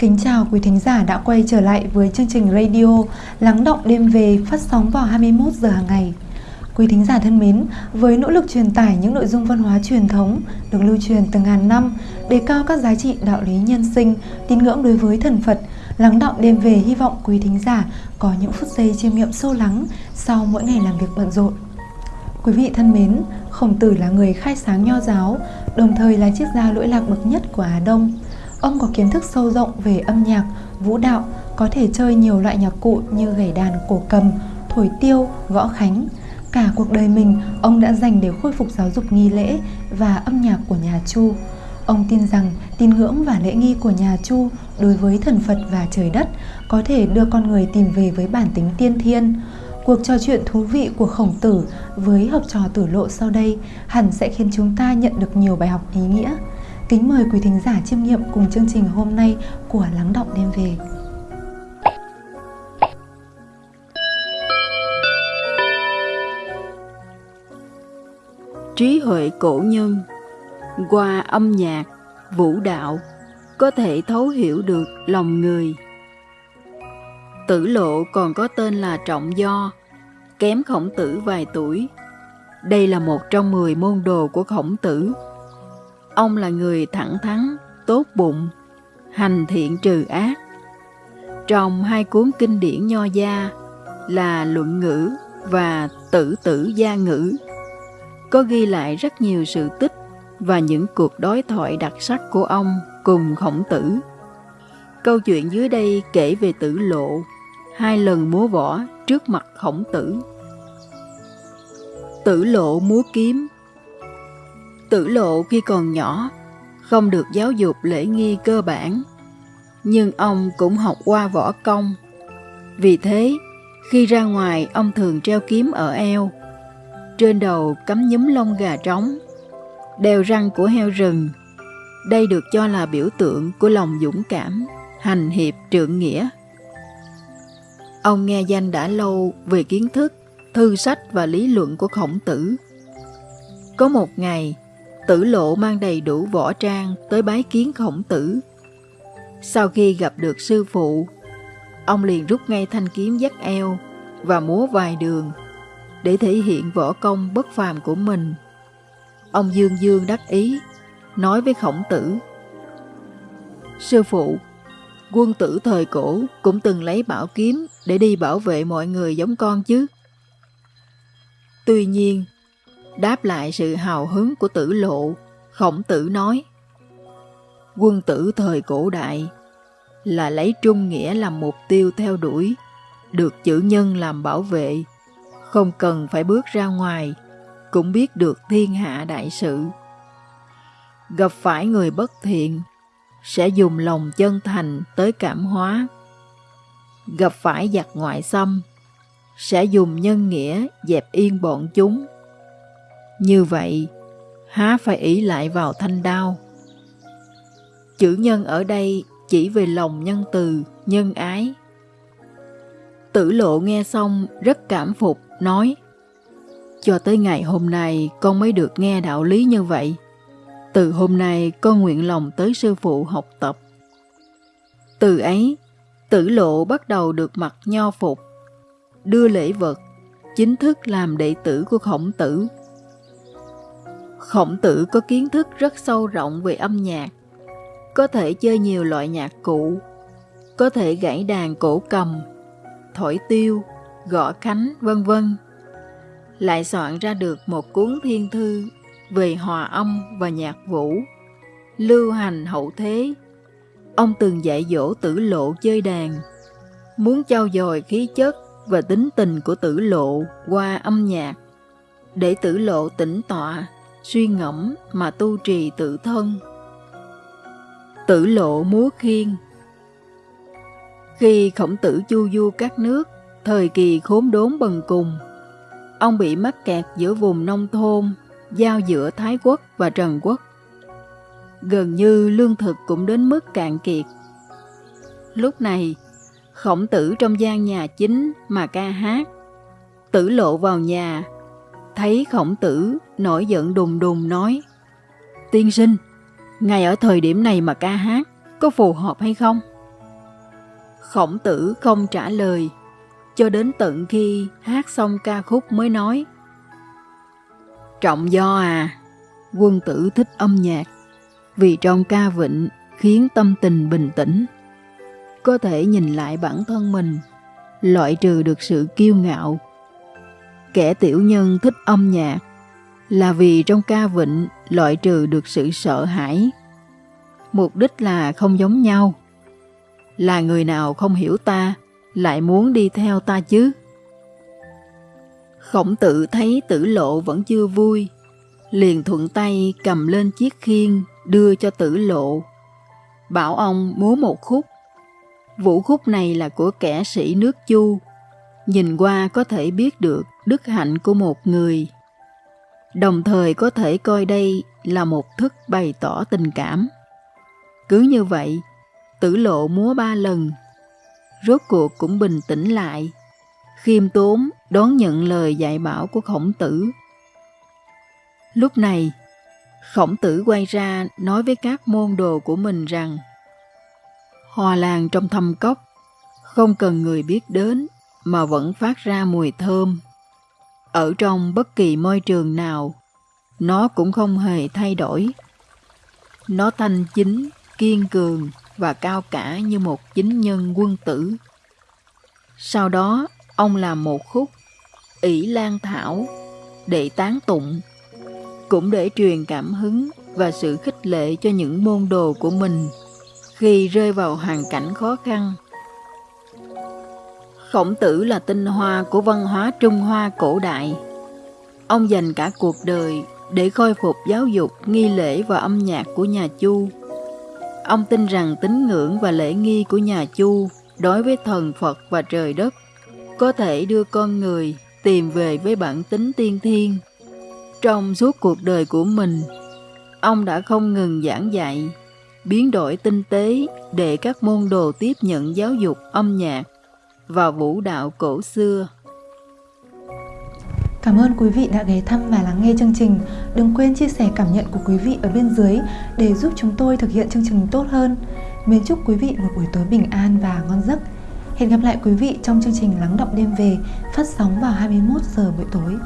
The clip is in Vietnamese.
Kính chào quý thính giả đã quay trở lại với chương trình radio Lắng động đêm về phát sóng vào 21 giờ hàng ngày. Quý thính giả thân mến, với nỗ lực truyền tải những nội dung văn hóa truyền thống được lưu truyền từ ngàn năm, đề cao các giá trị đạo lý nhân sinh, tín ngưỡng đối với thần Phật, Lắng động đêm về hy vọng quý thính giả có những phút giây chiêm nghiệm sâu lắng sau mỗi ngày làm việc bận rộn. Quý vị thân mến, Khổng Tử là người khai sáng nho giáo, đồng thời là triết gia lỗi lạc bậc nhất của Á Đông. Ông có kiến thức sâu rộng về âm nhạc, vũ đạo, có thể chơi nhiều loại nhạc cụ như gảy đàn cổ cầm, thổi tiêu, gõ khánh. Cả cuộc đời mình, ông đã dành để khôi phục giáo dục nghi lễ và âm nhạc của nhà Chu. Ông tin rằng tín ngưỡng và lễ nghi của nhà Chu đối với thần Phật và trời đất có thể đưa con người tìm về với bản tính tiên thiên. Cuộc trò chuyện thú vị của khổng tử với học trò tử lộ sau đây hẳn sẽ khiến chúng ta nhận được nhiều bài học ý nghĩa. Kính mời quý thính giả chiêm nghiệm cùng chương trình hôm nay của Lắng Động Đêm Về. Trí huệ cổ nhân qua âm nhạc, vũ đạo có thể thấu hiểu được lòng người. Tử lộ còn có tên là Trọng Do, kém khổng tử vài tuổi. Đây là một trong mười môn đồ của khổng tử. Ông là người thẳng thắn, tốt bụng, hành thiện trừ ác. Trong hai cuốn kinh điển nho gia là Luận ngữ và Tử tử gia ngữ có ghi lại rất nhiều sự tích và những cuộc đối thoại đặc sắc của ông cùng khổng tử. Câu chuyện dưới đây kể về tử lộ, hai lần múa võ trước mặt khổng tử. Tử lộ múa kiếm Tử lộ khi còn nhỏ, không được giáo dục lễ nghi cơ bản, nhưng ông cũng học qua võ công. Vì thế, khi ra ngoài ông thường treo kiếm ở eo, trên đầu cắm nhúm lông gà trống, đeo răng của heo rừng. Đây được cho là biểu tượng của lòng dũng cảm, hành hiệp trượng nghĩa. Ông nghe danh đã lâu về kiến thức, thư sách và lý luận của khổng tử. Có một ngày, tử lộ mang đầy đủ võ trang tới bái kiến khổng tử. Sau khi gặp được sư phụ, ông liền rút ngay thanh kiếm dắt eo và múa vài đường để thể hiện võ công bất phàm của mình. Ông Dương Dương đắc ý, nói với khổng tử. Sư phụ, quân tử thời cổ cũng từng lấy bảo kiếm để đi bảo vệ mọi người giống con chứ. Tuy nhiên, đáp lại sự hào hứng của tử lộ, khổng tử nói Quân tử thời cổ đại là lấy trung nghĩa làm mục tiêu theo đuổi, được chữ nhân làm bảo vệ, không cần phải bước ra ngoài, cũng biết được thiên hạ đại sự. Gặp phải người bất thiện, sẽ dùng lòng chân thành tới cảm hóa. Gặp phải giặc ngoại xâm, sẽ dùng nhân nghĩa dẹp yên bọn chúng. Như vậy, há phải ý lại vào thanh đao. Chữ nhân ở đây chỉ về lòng nhân từ, nhân ái. Tử lộ nghe xong rất cảm phục, nói Cho tới ngày hôm nay con mới được nghe đạo lý như vậy. Từ hôm nay con nguyện lòng tới sư phụ học tập. Từ ấy, tử lộ bắt đầu được mặc nho phục, đưa lễ vật, chính thức làm đệ tử của khổng tử. Khổng tử có kiến thức rất sâu rộng về âm nhạc, có thể chơi nhiều loại nhạc cụ, có thể gãy đàn cổ cầm, thổi tiêu, gõ khánh, vân vân. Lại soạn ra được một cuốn thiên thư về hòa âm và nhạc vũ, lưu hành hậu thế. Ông từng dạy dỗ tử lộ chơi đàn, muốn trao dồi khí chất và tính tình của tử lộ qua âm nhạc, để tử lộ tĩnh tọa, suy ngẫm mà tu trì tự thân. Tử lộ múa khiên Khi khổng tử chu du các nước, thời kỳ khốn đốn bần cùng, ông bị mắc kẹt giữa vùng nông thôn giao giữa Thái Quốc và Trần Quốc. Gần như lương thực cũng đến mức cạn kiệt. Lúc này, khổng tử trong gian nhà chính mà ca hát. Tử lộ vào nhà, thấy khổng tử nổi giận đùng đùng nói Tiên sinh, ngay ở thời điểm này mà ca hát có phù hợp hay không? Khổng tử không trả lời, cho đến tận khi hát xong ca khúc mới nói. Trọng do à, quân tử thích âm nhạc, vì trong ca vịnh khiến tâm tình bình tĩnh. Có thể nhìn lại bản thân mình, loại trừ được sự kiêu ngạo. Kẻ tiểu nhân thích âm nhạc là vì trong ca vịnh loại trừ được sự sợ hãi. Mục đích là không giống nhau. Là người nào không hiểu ta lại muốn đi theo ta chứ? Khổng tử thấy tử lộ vẫn chưa vui, liền thuận tay cầm lên chiếc khiên đưa cho tử lộ. Bảo ông múa một khúc. Vũ khúc này là của kẻ sĩ nước Chu. Nhìn qua có thể biết được đức hạnh của một người. Đồng thời có thể coi đây là một thức bày tỏ tình cảm. Cứ như vậy, tử lộ múa ba lần. Rốt cuộc cũng bình tĩnh lại. Khiêm tốn đón nhận lời dạy bảo của khổng tử. Lúc này, khổng tử quay ra nói với các môn đồ của mình rằng Hoa lan trong thâm cốc, không cần người biết đến mà vẫn phát ra mùi thơm. Ở trong bất kỳ môi trường nào, nó cũng không hề thay đổi. Nó thanh chính, kiên cường và cao cả như một chính nhân quân tử. Sau đó, ông làm một khúc ỷ lan thảo để tán tụng, cũng để truyền cảm hứng và sự khích lệ cho những môn đồ của mình khi rơi vào hoàn cảnh khó khăn. Khổng tử là tinh hoa của văn hóa Trung Hoa cổ đại. Ông dành cả cuộc đời để khôi phục giáo dục, nghi lễ và âm nhạc của nhà Chu. Ông tin rằng tín ngưỡng và lễ nghi của nhà Chu đối với thần Phật và trời đất có thể đưa con người tìm về với bản tính tiên thiên. Trong suốt cuộc đời của mình, ông đã không ngừng giảng dạy, biến đổi tinh tế để các môn đồ tiếp nhận giáo dục âm nhạc và vũ đạo cổ xưa. Cảm ơn quý vị đã ghé thăm và lắng nghe chương trình. Đừng quên chia sẻ cảm nhận của quý vị ở bên dưới để giúp chúng tôi thực hiện chương trình tốt hơn. Mến chúc quý vị một buổi tối bình an và ngon giấc. Hẹn gặp lại quý vị trong chương trình Lắng động đêm về phát sóng vào 21 giờ buổi tối.